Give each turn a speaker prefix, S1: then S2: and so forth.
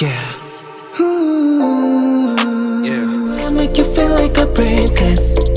S1: Yeah. Ooh, yeah. I make you feel like a princess.